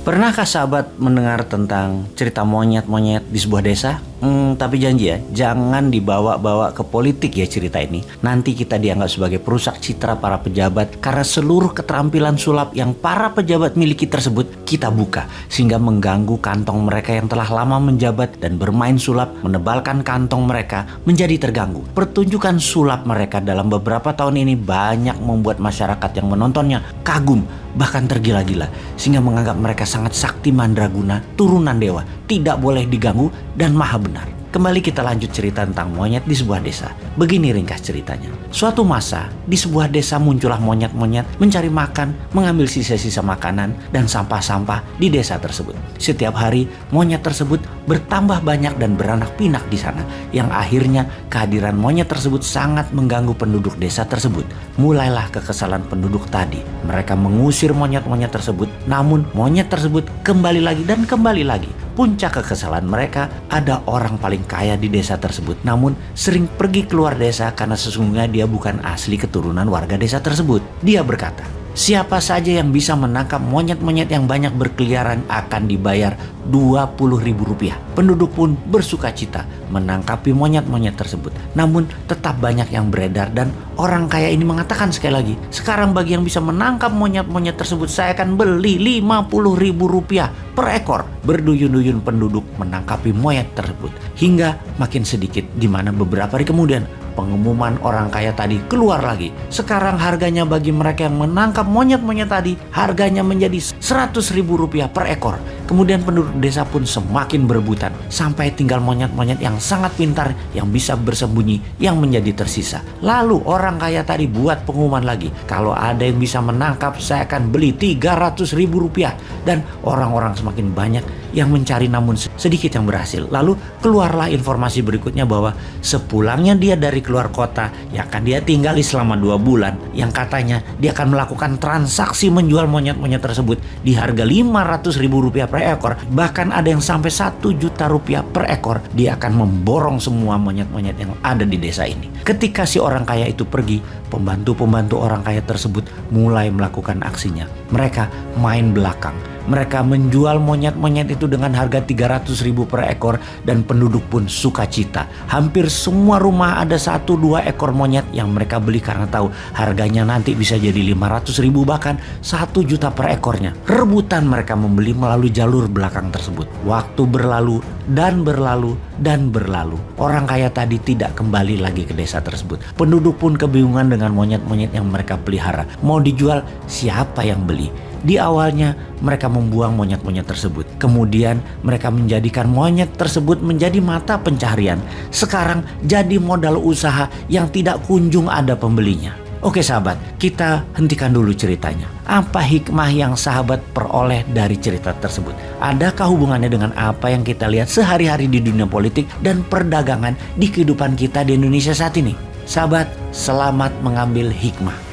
Pernahkah sahabat mendengar tentang cerita monyet-monyet di sebuah desa? Hmm, tapi janji ya, jangan dibawa-bawa ke politik ya cerita ini. Nanti kita dianggap sebagai perusak citra para pejabat karena seluruh keterampilan sulap yang para pejabat miliki tersebut kita buka sehingga mengganggu kantong mereka yang telah lama menjabat dan bermain sulap menebalkan kantong mereka menjadi terganggu. Pertunjukan sulap mereka dalam beberapa tahun ini banyak membuat masyarakat yang menontonnya kagum bahkan tergila-gila sehingga menganggap mereka sangat sakti mandraguna, turunan dewa, tidak boleh diganggu dan maha benar. Kembali kita lanjut cerita tentang monyet di sebuah desa. Begini ringkas ceritanya. Suatu masa, di sebuah desa muncullah monyet-monyet mencari makan, mengambil sisa-sisa makanan dan sampah-sampah di desa tersebut. Setiap hari, monyet tersebut bertambah banyak dan beranak pinak di sana, yang akhirnya kehadiran monyet tersebut sangat mengganggu penduduk desa tersebut. Mulailah kekesalan penduduk tadi. Mereka mengusir monyet-monyet tersebut, namun monyet tersebut kembali lagi dan kembali lagi. Puncak kekesalan mereka ada orang paling kaya di desa tersebut namun sering pergi keluar desa karena sesungguhnya dia bukan asli keturunan warga desa tersebut. Dia berkata, Siapa saja yang bisa menangkap monyet-monyet yang banyak berkeliaran akan dibayar 20 ribu rupiah. Penduduk pun bersuka cita menangkapi monyet-monyet tersebut. Namun tetap banyak yang beredar dan orang kaya ini mengatakan sekali lagi, sekarang bagi yang bisa menangkap monyet-monyet tersebut saya akan beli 50 ribu rupiah per ekor. Berduyun-duyun penduduk menangkapi monyet tersebut. Hingga makin sedikit di mana beberapa hari kemudian pengumuman orang kaya tadi keluar lagi. Sekarang harganya bagi mereka yang menangkap monyet-monyet tadi, harganya menjadi 100 ribu rupiah per ekor. Kemudian penduduk desa pun semakin berebutan sampai tinggal monyet-monyet yang sangat pintar yang bisa bersembunyi yang menjadi tersisa. Lalu orang kaya tadi buat pengumuman lagi. Kalau ada yang bisa menangkap saya akan beli 300 ribu rupiah. Dan orang-orang semakin banyak yang mencari namun sedikit yang berhasil. Lalu keluarlah informasi berikutnya bahwa sepulangnya dia dari keluar kota yang akan dia tinggali selama dua bulan yang katanya dia akan melakukan transaksi menjual monyet-monyet tersebut di harga 500 ribu rupiah per per ekor, bahkan ada yang sampai satu juta rupiah per ekor, dia akan memborong semua monyet-monyet yang ada di desa ini. Ketika si orang kaya itu pergi, pembantu-pembantu orang kaya tersebut mulai melakukan aksinya. Mereka main belakang, mereka menjual monyet-monyet itu dengan harga 300 ribu per ekor dan penduduk pun sukacita. Hampir semua rumah ada satu dua ekor monyet yang mereka beli karena tahu harganya nanti bisa jadi 500 ribu bahkan 1 juta per ekornya. Rebutan mereka membeli melalui jalur belakang tersebut. Waktu berlalu dan berlalu dan berlalu. Orang kaya tadi tidak kembali lagi ke desa tersebut. Penduduk pun kebingungan dengan monyet-monyet yang mereka pelihara. Mau dijual siapa yang beli? Di awalnya mereka membuang monyet-monyet tersebut. Kemudian mereka menjadikan monyet tersebut menjadi mata pencaharian. Sekarang jadi modal usaha yang tidak kunjung ada pembelinya. Oke sahabat, kita hentikan dulu ceritanya. Apa hikmah yang sahabat peroleh dari cerita tersebut? Adakah hubungannya dengan apa yang kita lihat sehari-hari di dunia politik dan perdagangan di kehidupan kita di Indonesia saat ini? Sahabat, selamat mengambil hikmah.